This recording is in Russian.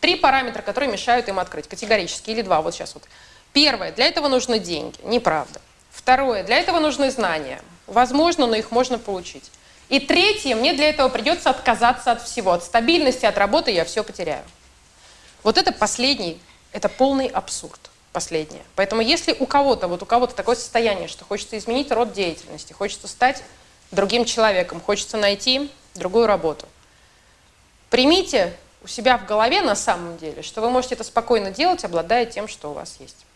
Три параметра, которые мешают им открыть, категорически, или два, вот сейчас вот. Первое, для этого нужны деньги, неправда. Второе, для этого нужны знания. Возможно, но их можно получить. И третье, мне для этого придется отказаться от всего. От стабильности, от работы я все потеряю. Вот это последний, это полный абсурд. Последнее. Поэтому если у кого-то, вот у кого-то такое состояние, что хочется изменить род деятельности, хочется стать другим человеком, хочется найти другую работу, примите у себя в голове на самом деле, что вы можете это спокойно делать, обладая тем, что у вас есть.